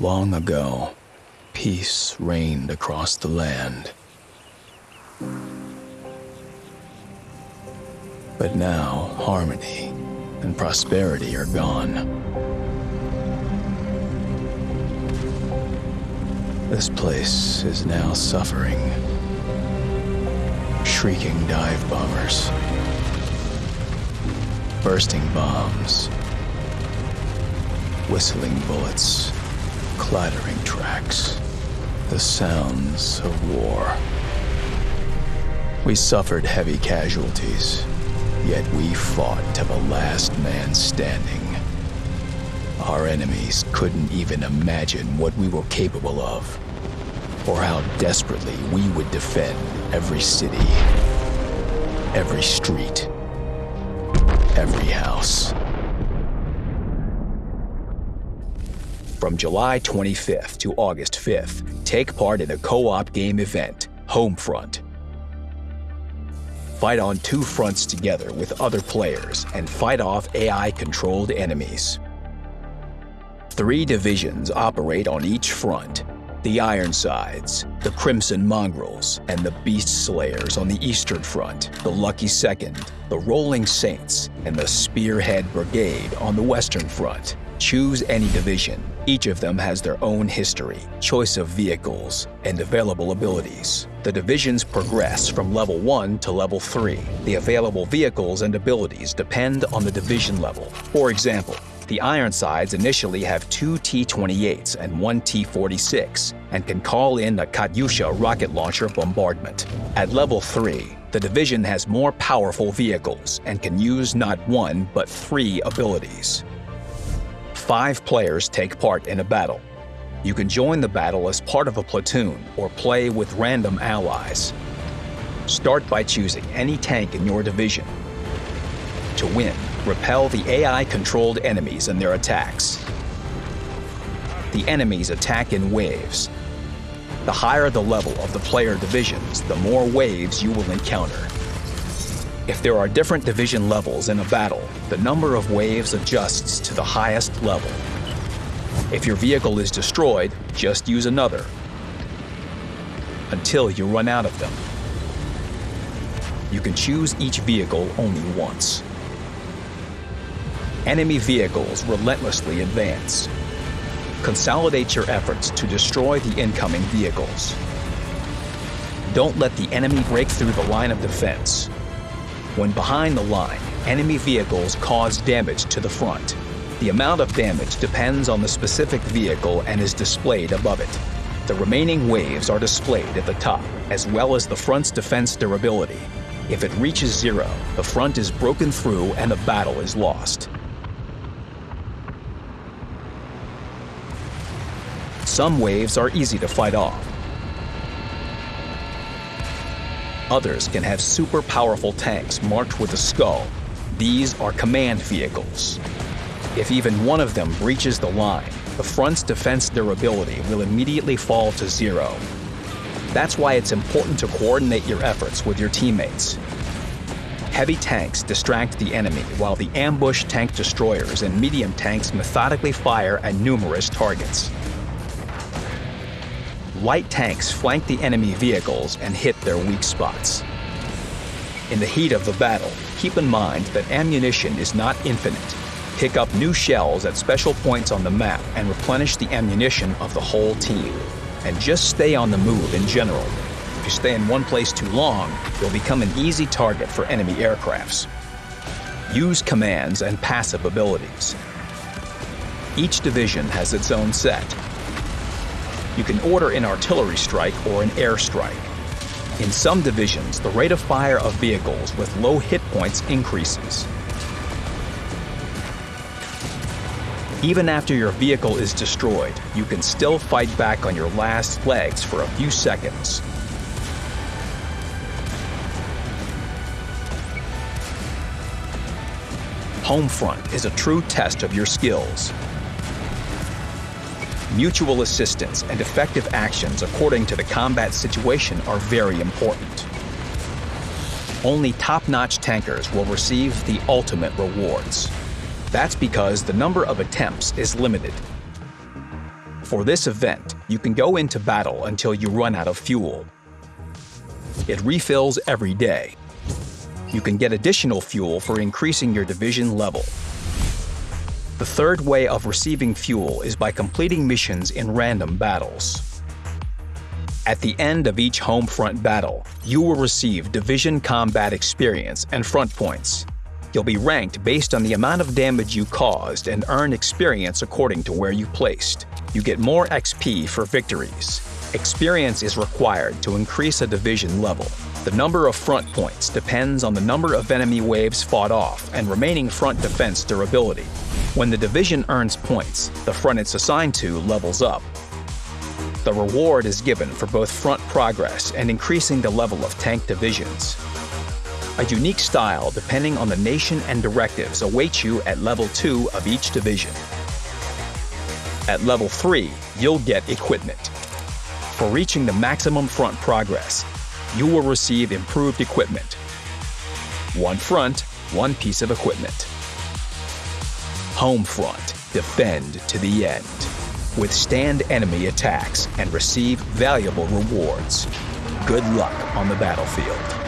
Long ago, peace reigned across the land. But now, harmony and prosperity are gone. This place is now suffering. Shrieking dive bombers. Bursting bombs. Whistling bullets. Clattering tracks. The sounds of war. We suffered heavy casualties, yet we fought to the last man standing. Our enemies couldn't even imagine what we were capable of, or how desperately we would defend every city, every street, every house. From July 25th to August 5th, take part in a co-op game event, Homefront. Fight on two fronts together with other players and fight off AI-controlled enemies. Three divisions operate on each front. The Ironsides, the Crimson Mongrels, and the Beast Slayers on the Eastern Front, the Lucky Second, the Rolling Saints, and the Spearhead Brigade on the Western Front. Choose any division. Each of them has their own history, choice of vehicles, and available abilities. The divisions progress from level 1 to level 3. The available vehicles and abilities depend on the division level. For example, the Ironsides initially have two T-28s and one T-46 and can call in a Katyusha rocket launcher bombardment. At level 3, the division has more powerful vehicles and can use not one but three abilities. Five players take part in a battle. You can join the battle as part of a platoon or play with random allies. Start by choosing any tank in your division. To win, repel the AI-controlled enemies and their attacks. The enemies attack in waves. The higher the level of the player divisions, the more waves you will encounter. If there are different division levels in a battle, the number of waves adjusts to the highest level. If your vehicle is destroyed, just use another until you run out of them. You can choose each vehicle only once. Enemy vehicles relentlessly advance. Consolidate your efforts to destroy the incoming vehicles. Don't let the enemy break through the line of defense. When behind the line, enemy vehicles cause damage to the front. The amount of damage depends on the specific vehicle and is displayed above it. The remaining waves are displayed at the top, as well as the front's defense durability. If it reaches zero, the front is broken through and the battle is lost. Some waves are easy to fight off. Others can have super powerful tanks marked with a skull. These are command vehicles. If even one of them breaches the line, the front's defense durability will immediately fall to zero. That's why it's important to coordinate your efforts with your teammates. Heavy tanks distract the enemy while the ambush tank destroyers and medium tanks methodically fire at numerous targets. Light tanks flank the enemy vehicles and hit their weak spots. In the heat of the battle, keep in mind that ammunition is not infinite. Pick up new shells at special points on the map and replenish the ammunition of the whole team. And just stay on the move in general. If you stay in one place too long, you'll become an easy target for enemy aircrafts. Use commands and passive abilities. Each division has its own set. You can order an artillery strike or an airstrike. In some divisions, the rate of fire of vehicles with low hit points increases. Even after your vehicle is destroyed, you can still fight back on your last legs for a few seconds. Homefront is a true test of your skills. Mutual assistance and effective actions according to the combat situation are very important. Only top-notch tankers will receive the ultimate rewards. That's because the number of attempts is limited. For this event, you can go into battle until you run out of fuel. It refills every day. You can get additional fuel for increasing your division level. The third way of receiving fuel is by completing missions in random battles. At the end of each home front battle, you will receive division combat experience and front points. You'll be ranked based on the amount of damage you caused and earn experience according to where you placed. You get more XP for victories. Experience is required to increase a division level. The number of front points depends on the number of enemy waves fought off and remaining front defense durability. When the division earns points, the front it's assigned to levels up. The reward is given for both front progress and increasing the level of tank divisions. A unique style depending on the nation and directives awaits you at level 2 of each division. At level 3, you'll get equipment. For reaching the maximum front progress, you will receive improved equipment. One front, one piece of equipment. Home front, defend to the end. Withstand enemy attacks and receive valuable rewards. Good luck on the battlefield.